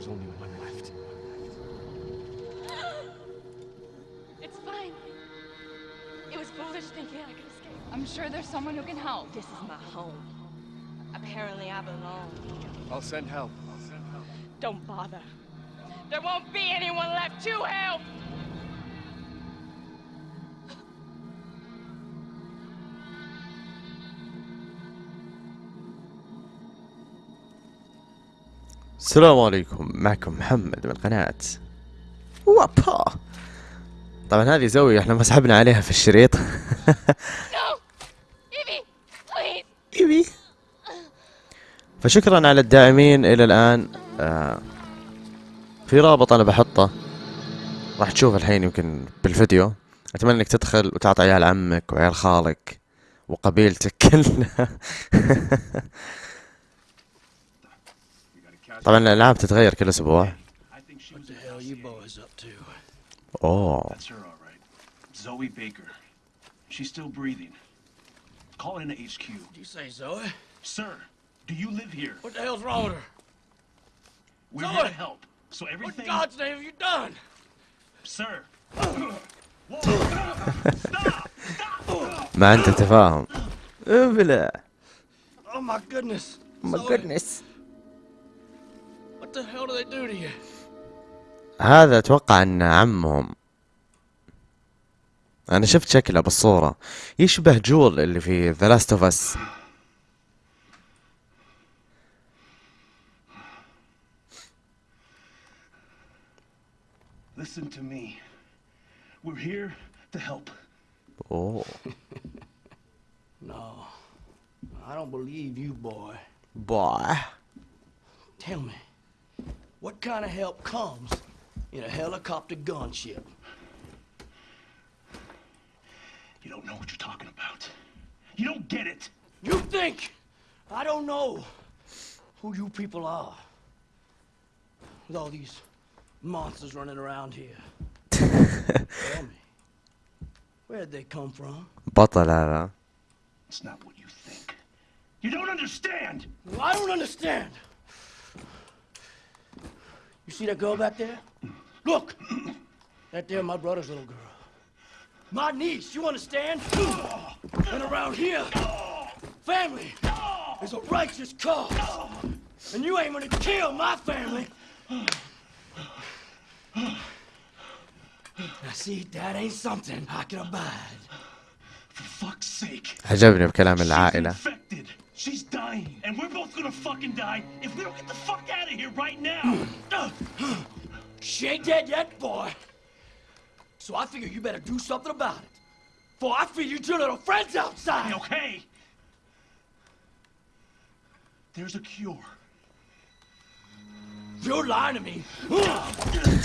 Because there's only one left. It's fine. It was foolish thinking I could escape. I'm sure there's someone who can help. This is my home. Apparently, I belong here. I'll send help. Don't bother. There won't be anyone left to help! السلام عليكم. معكم محمد من قناة وابا. طبعا هذه زاوية إحنا مسحبنا عليها في الشريط! ايوي فشكرا على الداعمين إلى الآن. آه في رابط أنا بحطه. راح تشوف الحين يمكن بالفيديو. أتمنى إنك تدخل وتعطي عيال عمك وعيال خالك وقبيلتك كلها. طبعا الألعاب تتغير كل أسبوع. أوه. ما انت تفاهم. ابلع Oh my goodness. Oh my Zoe. هذا أتوقع انه عمهم أنا شفت شكله بالصورة يشبه جول اللي في The Last of Us Listen to me. We're here to help. اوه No. I don't believe you, boy. باي Tell me, what kind of help comes in a helicopter gunship? You don't know what you're talking about. You don't get it. You think I don't know who you people are with all these monsters running around here. Tell me, where'd they come from? It's not what you think. You don't understand. Well, I don't understand. You see that girl back there? Look! That there, my brother's little girl. My niece, you understand? And around here, family is a righteous cause. And you ain't gonna kill my family. Now see, that ain't something I can abide. For fuck's sake. عجبني بكلام She's العائلة infected. She's dying. And we're both gonna fucking die if we don't get the fuck out of here right now. Ugh. She ain't dead yet, boy. So I figure you better do something about it. For I feed you two little friends outside. okay. There's a cure. You're lying to me.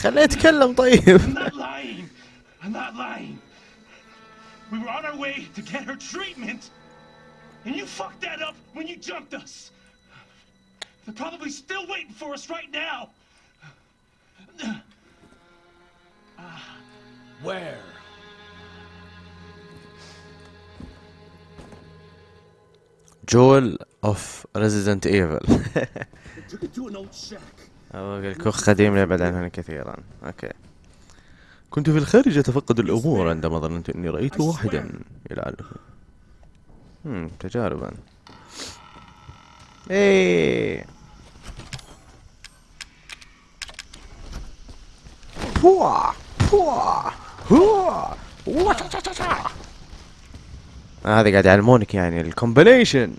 خليه يتكلم طيب I'm not lying. I'm not lying. We were on our way to get her treatment, And you fucked that up when you jumped us. They're probably still waiting for us right now. Where? Joel of Resident Evil Took it to an old shack. الكوخ قديم لا يبعد عنه كثيرا okay كنت في الخارج اتفقد الأمور عندما ظننت اني رايت واحدا يلعن هم تجاربا. إيه. هذا قاعد يعلمونك يعني الكومبينيشن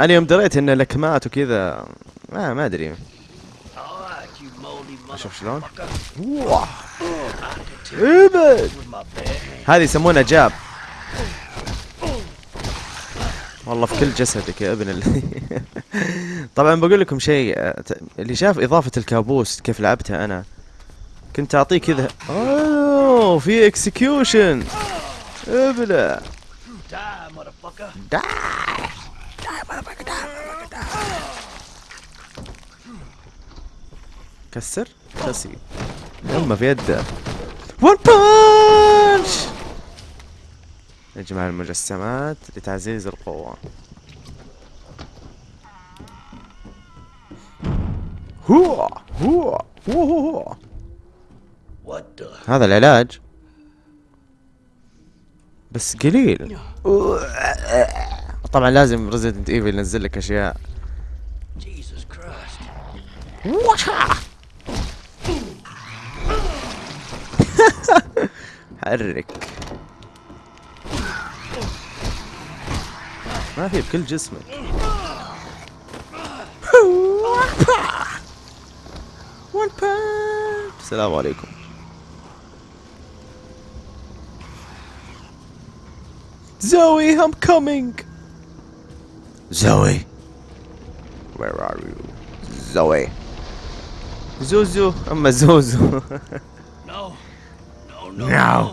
أنا يوم دريت إن لكمات وكذا ما ما أدري. أشوف شلون. هذه يسمونها جاب. والله في كل جسدك يا ابن ال... طبعا بقول لكم شيء اللي شاف إضافة الكابوس كيف لعبتها أنا كنت اعطيه كذا أوه في اكسكيوشن ابلع. كسر؟ كسي يما في يده. ون بانش نجمع المجسمات لتعزيز القوة. هو هو هو هو? هذا العلاج. بس قليل. طبعا لازم Resident Evil ينزل لك أشياء. حرك. ما في بكل جسمك السلام عليكم Zoe, I'm coming. Zoe, where are you? Zoe. زوزو أما زوزو No. No, no.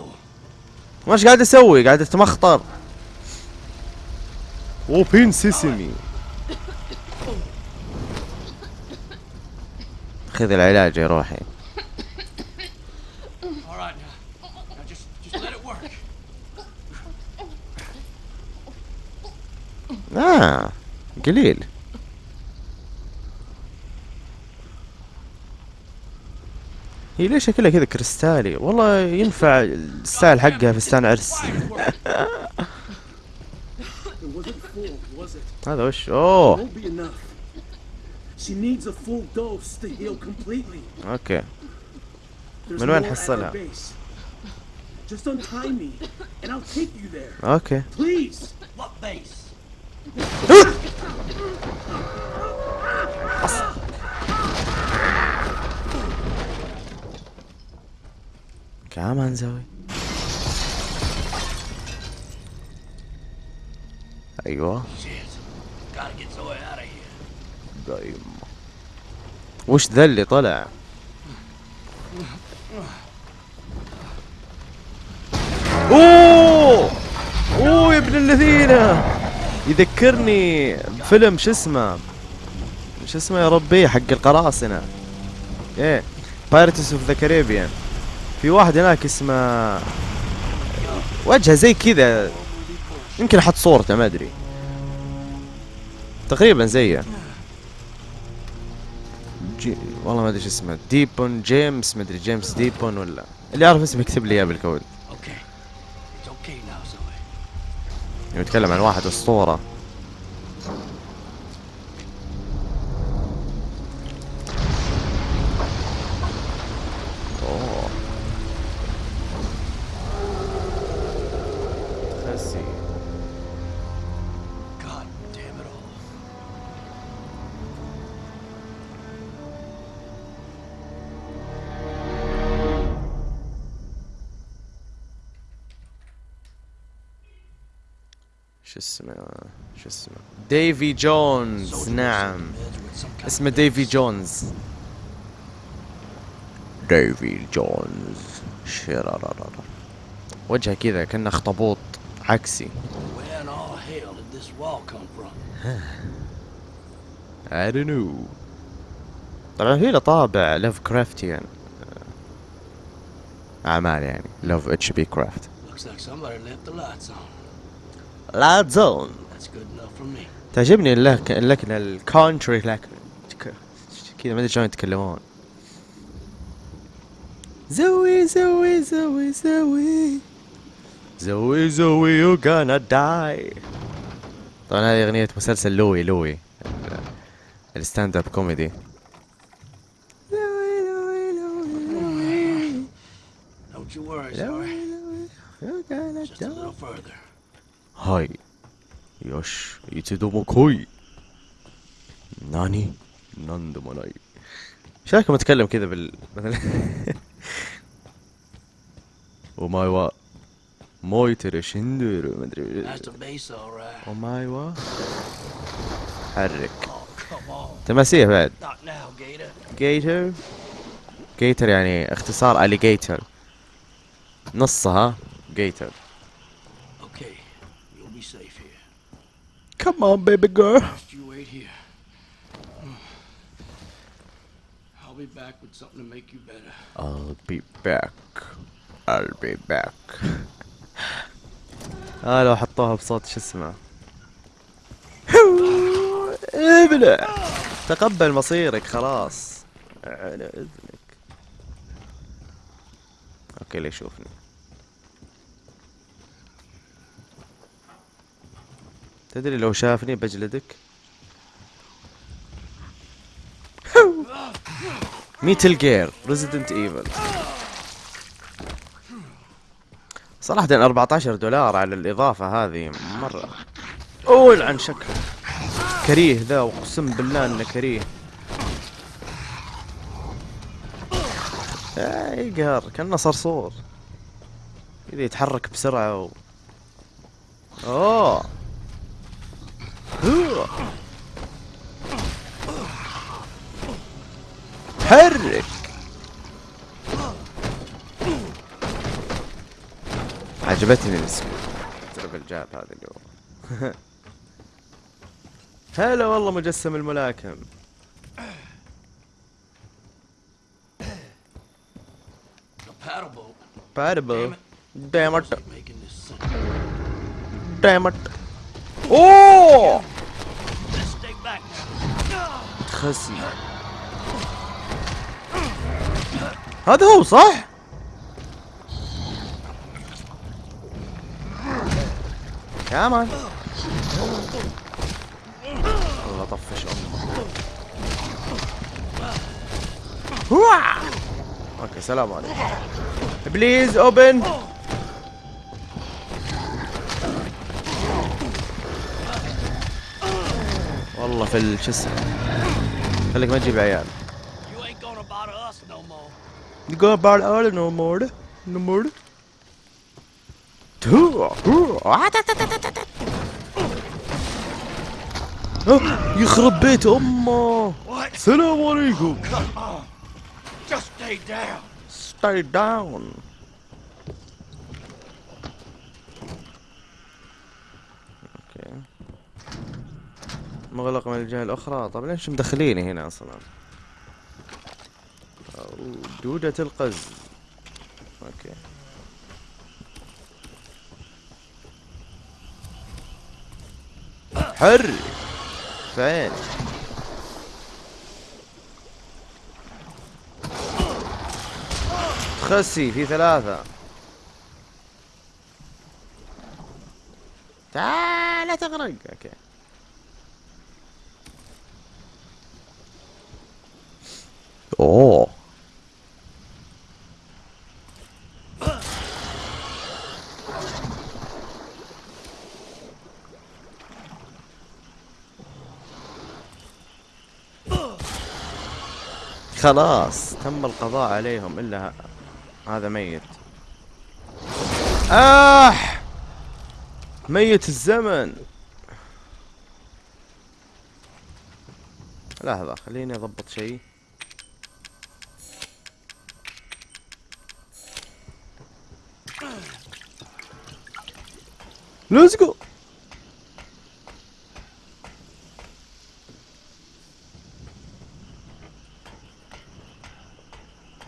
وش قاعد أسوي؟ قاعد أتمخطر. اوبن سيسمي. خذ العلاج يا روحي. آه قليل. هي ليش شكلها كذا كريستالي؟ والله ينفع الستايل حقها فستان عرس. It wasn't full, was it? هذا وش؟ اوه Won't be enough. She needs a full dose to heal completely. أوكي. There's من وين more at حصلها؟ our base. Just untie me, and I'll take you there. أوكي. Please. What base? كمان زاوي. أيوه. Shit. Gotta get Zoe دايم وش ذا اللي طلع؟ أوه! أوه يا ابن الذين! يذكرني بفيلم شو اسمه؟ شو اسمه يا ربي؟ حق القراصنة. إيه. Pirates of the Caribbean في واحد هناك اسمه وجهه زي كذا. يمكن أحط صورته ما أدري. تقريبا زيه جي... والله ما أدري شو اسمه. ديبون جيمس ما أدري جيمس ديبون ولا. اللي يعرف اسمه يكتب لي إياه بالكود. It's okay now, Zoe. يتكلم عن واحد أسطورة. Davy Jones نعم. اسمه Davy Jones Davy Jones شرارارارا وجهه كذا كأنه اخطبوط عكسي? I don't know. طبعا في له طابع Lovecraftian أعمال يعني Love H.P. Craft Looks like somebody left the lights on. لا زون That's good enough for me. تعجبني اللك- اللكنة ال country لكنه كذا ما أدري شلون يتكلمون. Zoe Zoe Zoe Zoe. Zoe Zoe you gonna die. طبعا هذه أغنية مسلسل Louie Louie. ال- ال stand-up comedy Louie Louie Louie Don't you worry, لوي Zoe. لوي يو gonna Just a die. little further. هاي. يوش يتدومو كوي ناني ناندو ماناي إيش رايكم اتكلم كذا بال مثلا وماي وا موي ترى شندر ما ادري. وماي وا حرك. تماسيح بعد. جيتر جيتر يعني اختصار اليجيتر نصها جيتر Okay. You'll be safe here. Come on baby girl you wait here. I'll be back with something to make you better. I'll be back. I'll be back. آه لو حطوها بصوت شو اسمه ابلع تقبل مصيرك خلاص على اذنك okay ليه يشوفني تدري لو شافني بجلدك؟ Metal Gear Resident Evil صراحة 14 دولار على الإضافة هذه مرة. أوه يلعن شكله كريه ذا أقسم بالله إنه كريه. آه يقهر كأنه صرصور كذا يتحرك بسرعة و... أوه. حرك عجبتني الاسم. ترى الجاب هذا اليوم. هلا والله مجسم الملاكم. باربل Damn دامت it. أوه! هذا هو صح؟ كمان والله طفش امه أوكي سلام عليكم. بليز اوبن والله في الشسة خليك ما تجيب عيال. You go about us no more. No more? تو يخرب بيت امه السلام عليكم Just Stay down. مغلق من الجهة الأخرى. طب ليش مدخليني هنا أصلا؟ دودة القز. أوكي. حر. فين؟ خسي في ثلاثة. تعال تغرق. أوكي. اوه خلاص. تم القضاء عليهم إلا هذا ميت. آه. ميت الزمن. لحظة خليني أضبط شيء. ليتس جو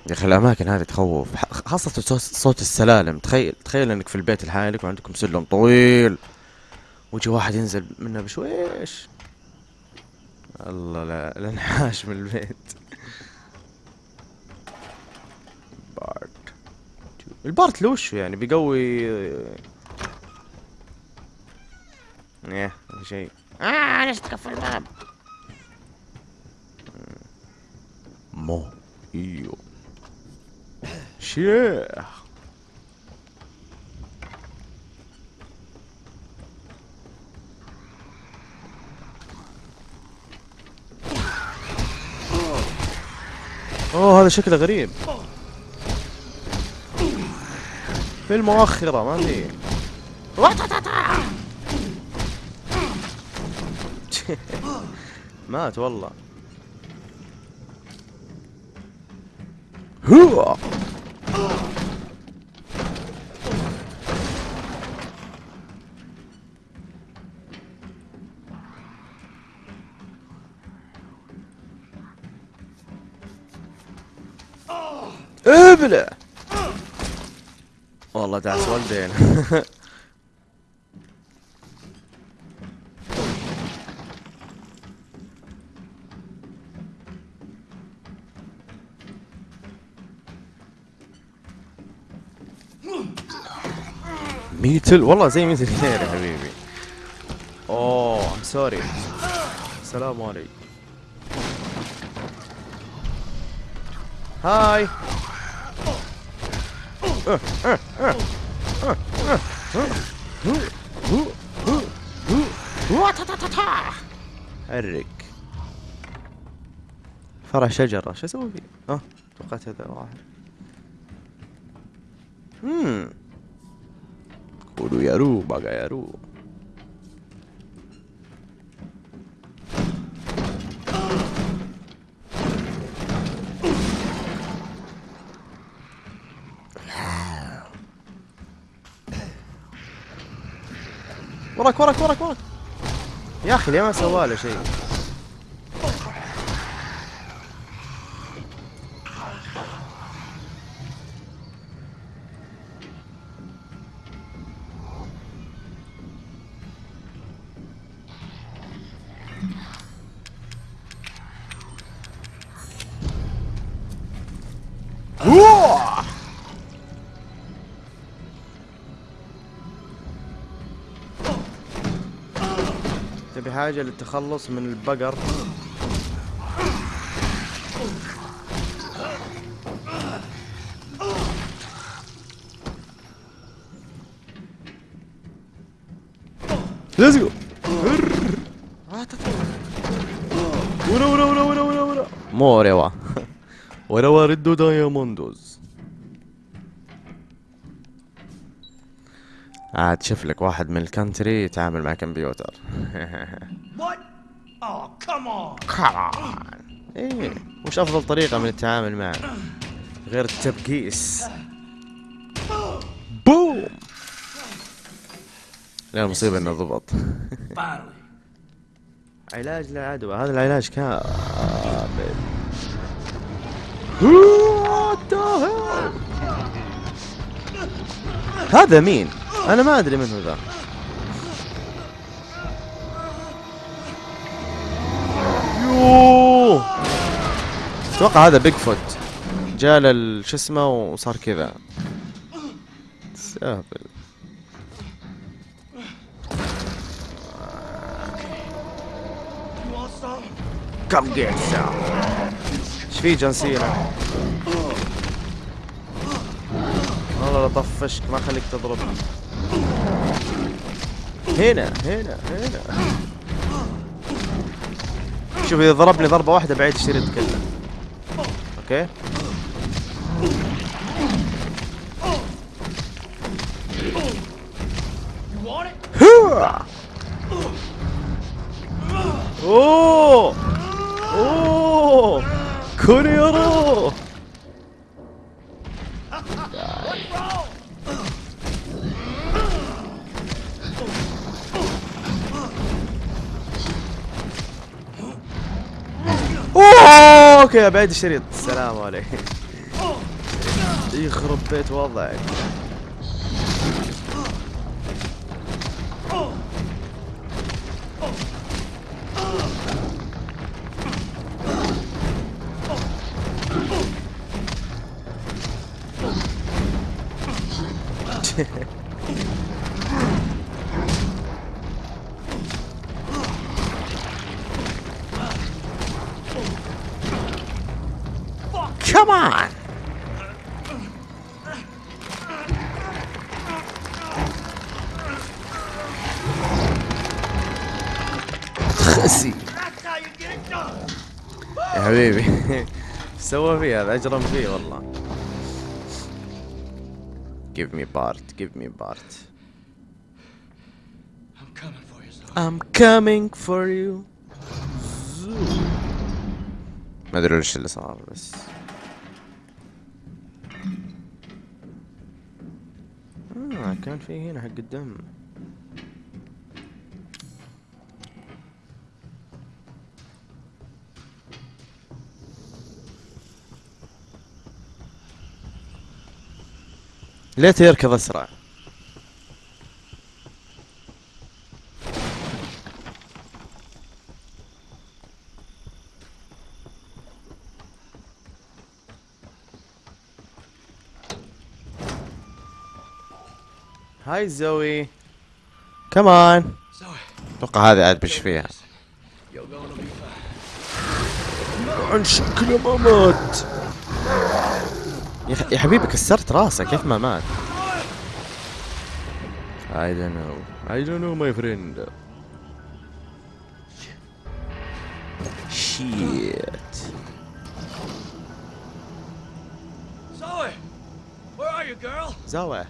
يا أخي الأماكن هذه تخوف. خاصة صوت- صوت السلالم. تخيل تخيل إنك في البيت لحالك وعندكم سلم طويل. ويجي واحد ينزل منه بشويش. الله لا الانحاش من البيت. بارت البارت لوش يعني؟ بيقوي إيه ما في شيء. آه ليش تقفل الباب. مو. إيوه. شيخ. أوه هذا شكله غريب. في المؤخرة ما في مات والله. هو! ابلع والله دعس والدين metal والله زي metal خير يا حبيبي. أوه sorry السلام عليكم. هاي حرك. فرع شجرة شو أسوي؟ فيه؟ آه توقعت هذا واحد. امم قولوا يا رو بقى يا رو وراك وراك وراك وراك يا أخي ليه ما سوى له شيء حاجة للتخلص من البقر. Let's go. ورا ورا ورا ورا ورا ورا. موريوا ورا ورا داياموندوز عاد شوف لك واحد من الكانتري يتعامل مع كمبيوتر? Oh. كمان إيه وش أفضل طريقة من التعامل معه غير التبكيس بوم لا المصيبة إنه ضبط. علاج للعدوى هذا العلاج كامل؟ هذا مين؟ أنا ما أدري من هو ذا. أتوقع هذا Bigfoot جاء لل شو اسمه وصار كذا. سافل? كم جيت إيش في جون سينا؟ والله لا طفشك ما خليك تضرب. هنا هنا هنا. شوف إذا ضربني ضربة واحدة بعيد الشريط كله أوكي. أوه! أوه! كوريرو! okay بعيد الشريط. السلام عليكم. يخرب بيت وضعك. Come on! خسي That's how you get it done. يا حبيبي سوى فيه هذا اجرم فيه والله Give me part, give me part. I'm coming for you, son. I'm coming for you. ما ادري وش اللي صار بس كان في هنا حق الدم ليت يركض أسرع. هاي زوي كمان Zoe, أتوقع هذا عاد بش فيها. you're gonna be fine. عن شكله ما مات يا, حبيبي كسرت راسه كيف ما مات؟ I don't know. I don't know my friend. Shit. Zoe, where are you, girl? زوى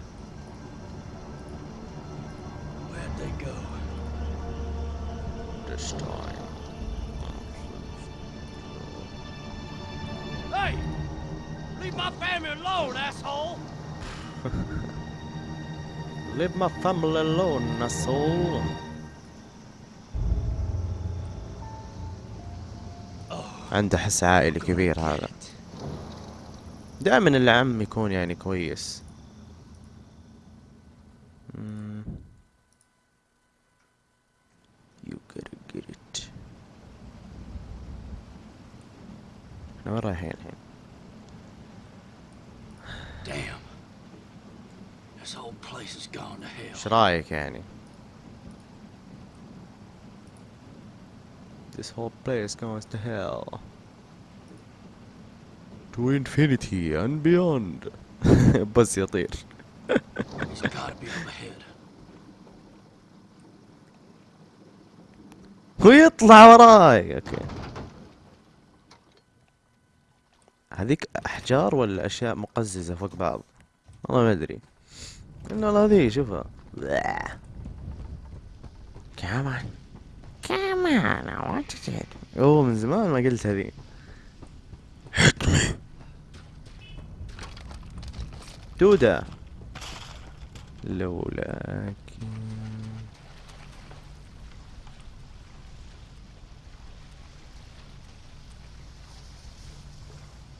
This time Hey! Leave my family alone, asshole! Leave my family alone asshole عنده حس عائلي كبير هذا دائما العم يكون يعني كويس مم. You gotta get it إحنا وين رايحين الحين؟ Damn. This whole place has gone to hell. إيش رأيك يعني؟ This whole place goes to hell. To infinity and beyond. بس يطير. He's gotta be up ahead. ويطلع وراي. أوكي. هذيك أحجار ولا أشياء مقززة فوق بعض؟ والله ما أدري. إنه هذه شوفها. كمان كمان I want to do it. أوه من زمان ما قلت هذي. دودة. لولاك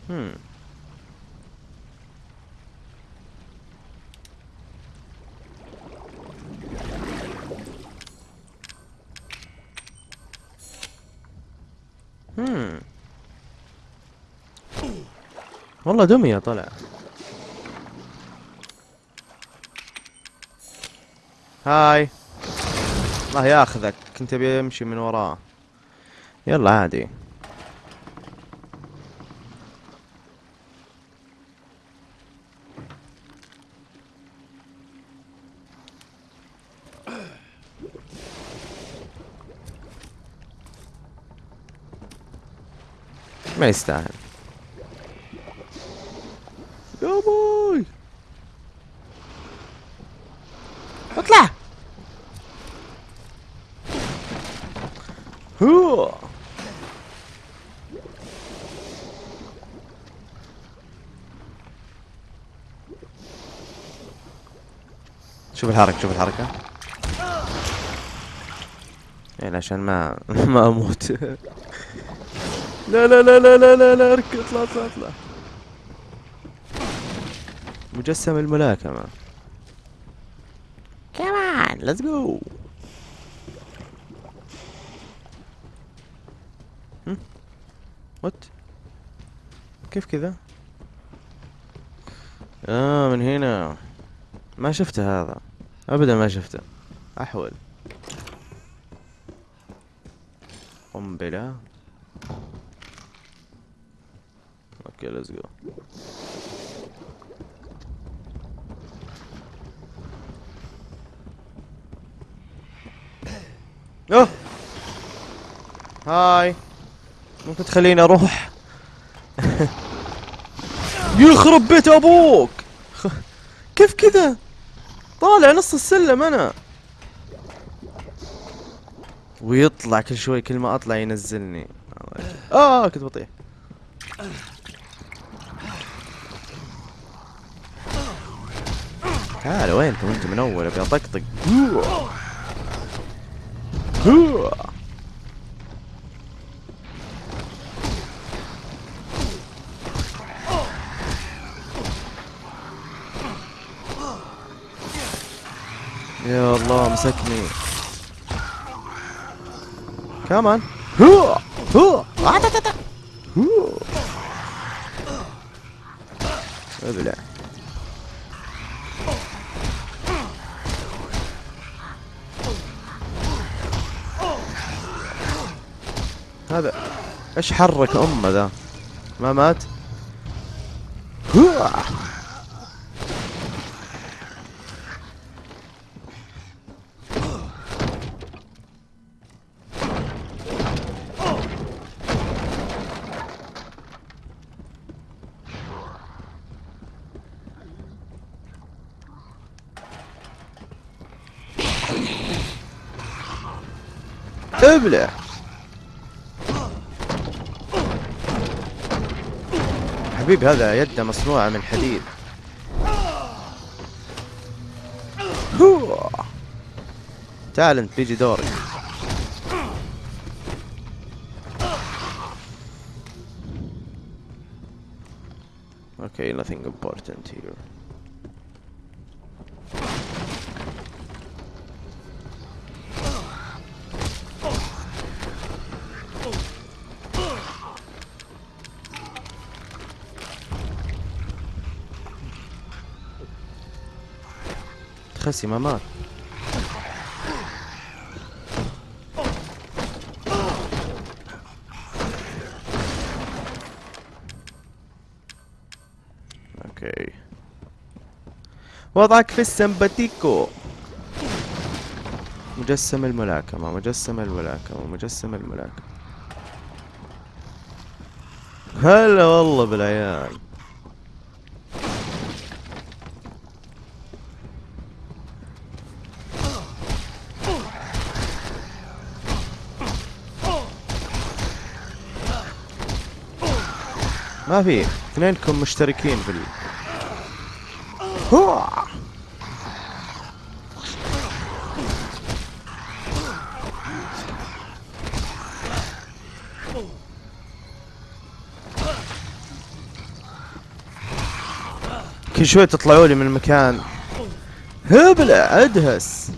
هم هم والله دمية طلع. هاي. الله ياخذك. كنت أبي أمشي من وراه. يلا عادي. ما يستاهل يا بوي اطلع هو شوف الحركة شوف الحركة. يعني عشان ما ما أموت. لا لا لا لا لا لا لا اركض اطلع اطلع اطلع. مجسم الملاكمة. come on let's go what كيف كذا؟ آه من هنا. ما شفته هذا. ابدا ما شفته. أحول. قنبلة. okay let's go أوه! هاي. ممكن تخليني أروح؟ يخرب بيت أبوك! كيف كذا؟ طالع نص السلم أنا. ويطلع كل شوي كل ما أطلع ينزلني. آه كنت بطيح تعال وينكم أنتم من أول أبي أطقطق. مسكني كمان هو! هو! آه، هو! ابلع هذا إيش حرك أمه ذا؟ ما مات؟ هو! ابلع حبيبي هذا يده مصنوعة من حديد. تعال انت بيجي دورك Okay, nothing important here. خسي ما مات أوكي. وضعك في السمباتيكو. مجسم الملاكمة مجسم الملاكمة مجسم الملاكمة. هلا والله بالعيال. ما في. اثنينكم مشتركين في ال... كل شوي تطلعوا لي من المكان. هبلة أدهس.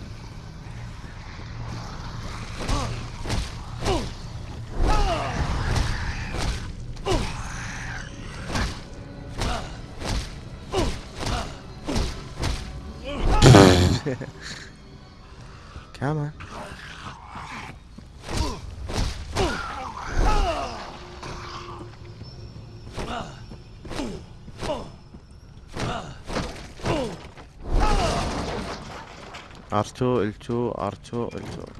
R2 L2 R2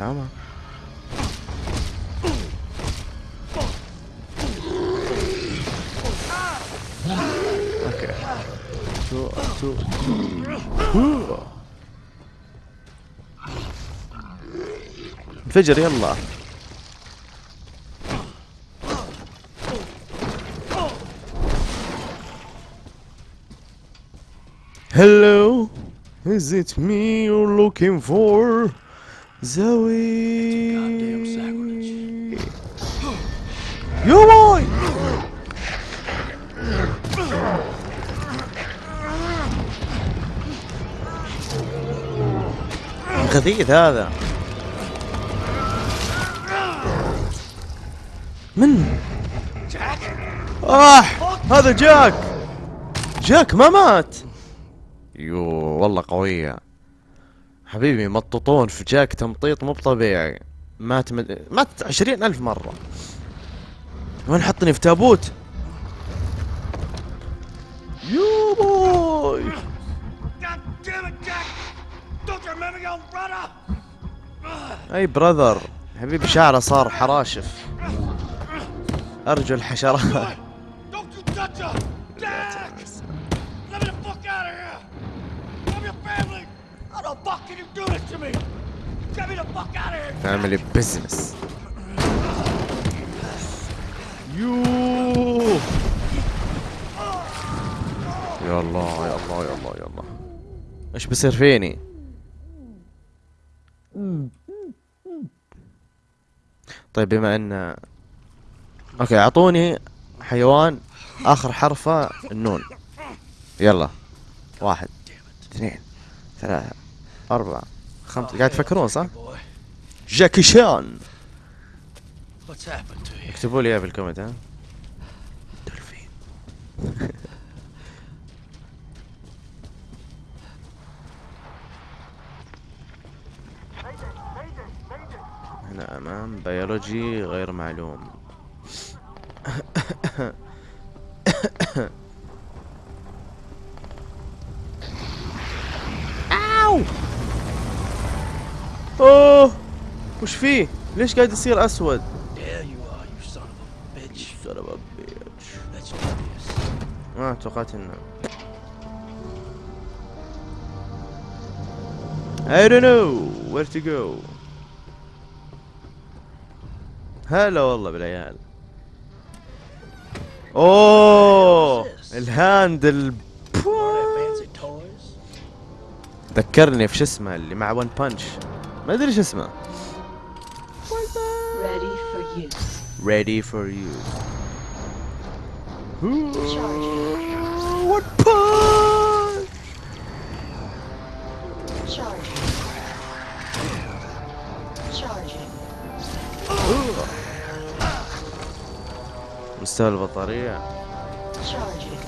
Come on. Okay. Two, two, two. انفجر يلا Hello, is it me you're looking for? Sacrilege. You boy. خبيث هذا. من؟ آه هذا جاك. جاك ما مات. يو والله قوية. حبيبي مططون في جاك تمطيط مو طبيعي مات مد... مات عشرين ألف مرة. وين حطني؟ في تابوت. yo boy? أي brother حبيبي شعره صار حراشف. ارجل حشرات family business يوه يا الله يا الله يا الله يا الله إيش بصير فيني؟ طيب بما ان okay أعطوني حيوان آخر حرفة النون. يلا. واحد اثنين ثلاثة أربعة خمسة قاعد تفكرون صح؟ جاكي شان? اكتبوا لي اياها بال comment ها دولفين هنا أمام بيولوجي غير معلوم أو! أوه وش فيه؟ ليش قاعد يصير أسود؟ ما توقعت إنه. I don't know where to go. هلا والله بالعيال. أوه الهاند ال All that fancy toys? ذكرني في شو اسمه اللي مع ون بانش ما ادري شو اسمه Ready for use. ready for you Charging. one punch Charging. Charging. مستوى البطارية Charging.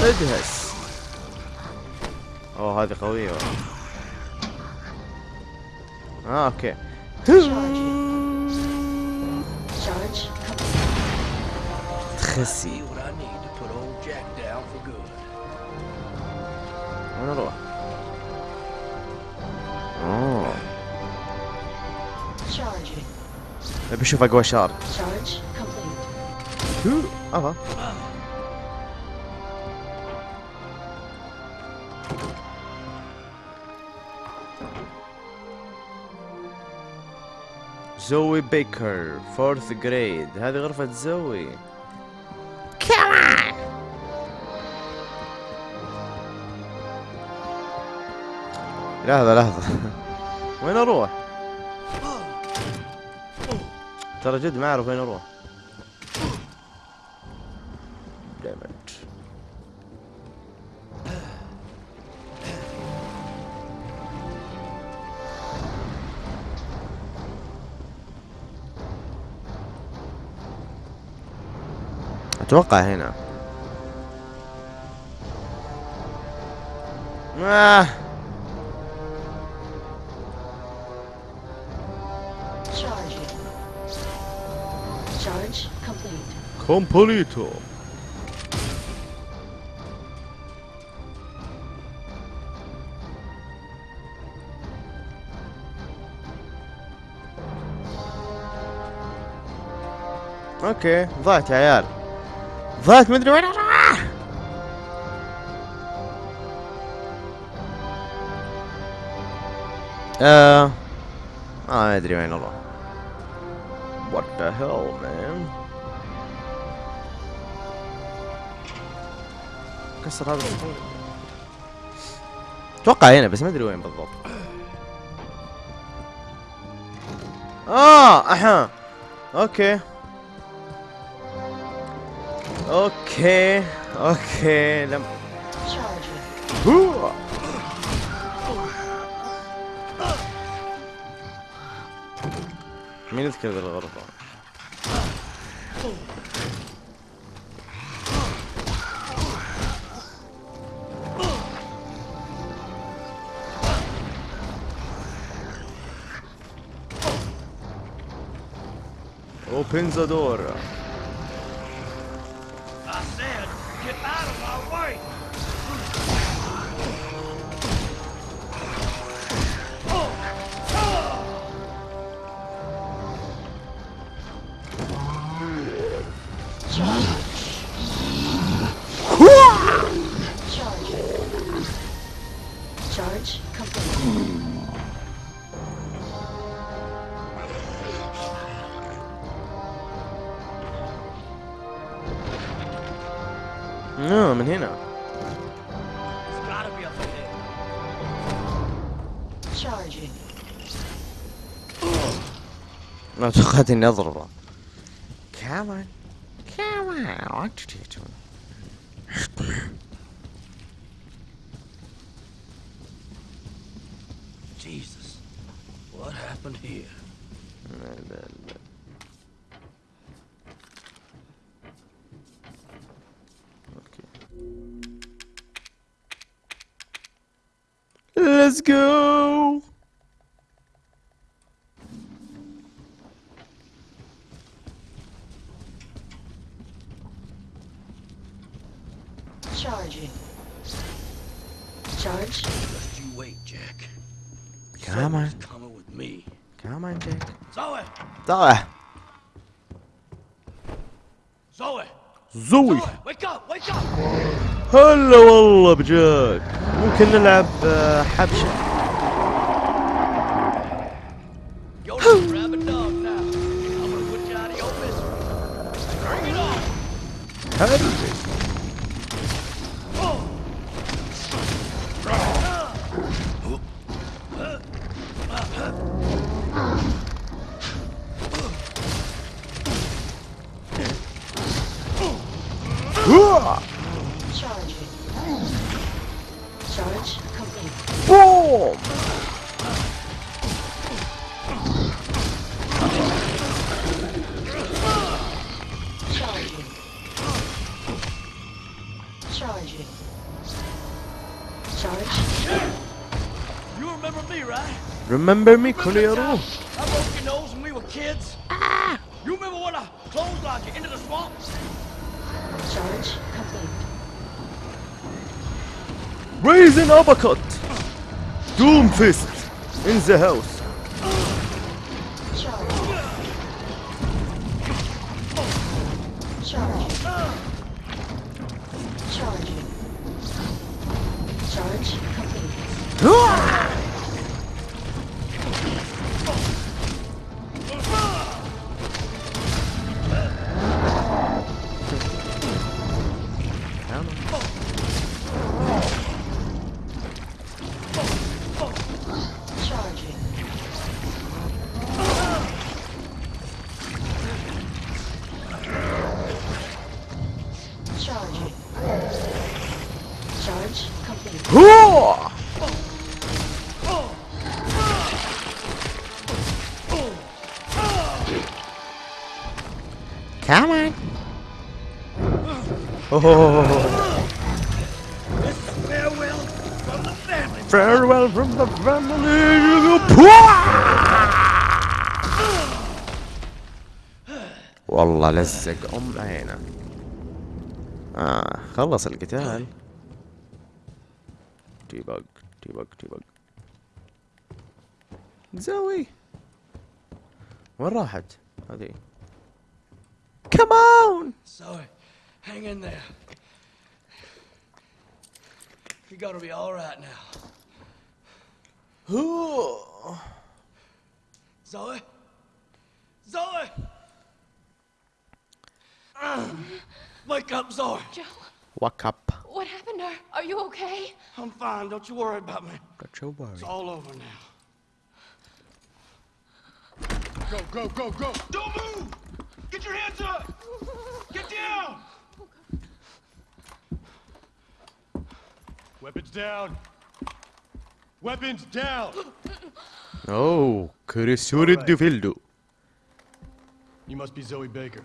Charging. أوه هذه قوية آه أوكي. تخسي وين أروح؟ أوه. أبي أشوف أقوى شارج افا Zoe Baker fourth grade هذه غرفة زوي لحظة لحظة. وين أروح؟ ترى جد ما أعرف وين أروح. أتوقع هنا آه. Charging. Charge complete. كومبليتو أوكي ضعت يا عيال ضعت مدري وين. أروح آه ما أدري وين أروح What the hell man. كسر هذا أتوقع هنا بس ما أدري وين بالضبط. آه أها. أوكي. أوكي أوكي لم Charging. هو. مين يذكر ذي الغرفة؟ Open the door. آه من هنا ما توقعت اني اضربه كمان Jesus. What happened here? Let's go Charging. Charge. Just you wait, Jack. Come on. Someone's coming with me. Come on Jack Zoe! زوي Zoe! Wake up! Wake up! هلا والله بجاك ممكن نلعب آه، حبشة Yo, Remember me, Coleoro? I broke your nose when we were kids. Ah! You remember when I clotheslined you into the swamp? Charge complete. Raising uppercut. Doomfist in the house. Charge. Charge. Charge. Charge complete. Ah! Oh, Farewell from the family. farewell from the family والله لزق ام عينه آه خلص القتال. tea bag tea bag tea bag زوي. وين راحت؟ هذه. كمان Zoe, hang in there. You're gonna be all right now. Zoe? Zoe! Wake up, Zoe. Joe, wake up what happened to her? Are you okay? I'm fine. Don't you worry about me. don't you worry It's all over now. Go, go, go, go! Don't move! Get your hands up! Get down! Weapons down! Weapons down! اوه كريسور الديفيلدو You must be Zoe Baker.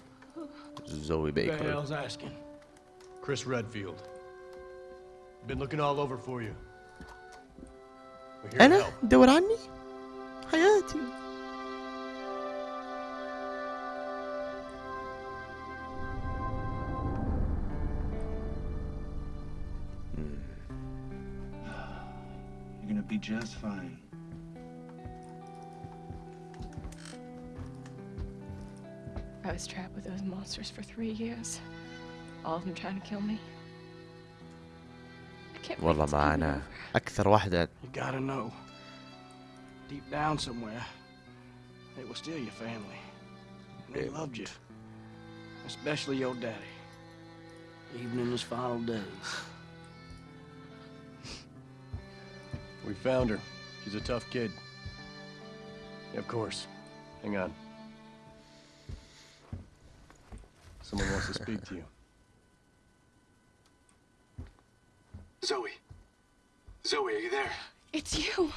زوي Who the بيكر hell's asking? Chris Redfield. Been looking all over for you. We're here to أنا help. دور be just fine. I was trapped with those monsters for three years. All of them trying to kill me. I can't believe والله it's ما all انا over. اكثر واحدة You gotta know. Deep down somewhere, they were still your family. And they loved you. Especially your daddy. even in his final days. We found her. She's a tough kid. Yeah, of course. Hang on. Someone wants to speak to you. Zoe. Zoe, are you there? It's you.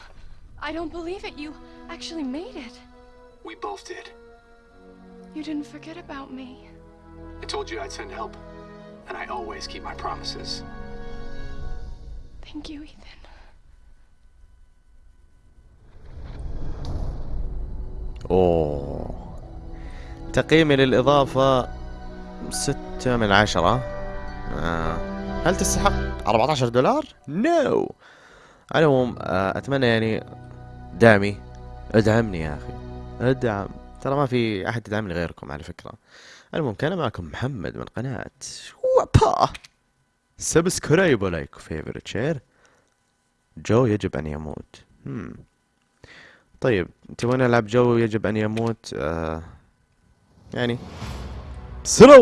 I don't believe it. You actually made it. We both did. You didn't forget about me. I told you I'd send help. And I always keep my promises. Thank you, Ethan. أوه. تقييمي للإضافة ستة من عشرة. آه. هل تستحق 14 دولار؟ no no. على العموم آه، أتمنى يعني دعمي. ادعمني يا أخي. ادعم. ترى ما في أحد يدعمني غيركم على فكرة. المهم كان معكم محمد من قناة وابا. subscribe و like و favorite share جو يجب أن يموت. هم. طيب تبغون نلعب جو يجب أن يموت؟ آه يعني. سلام.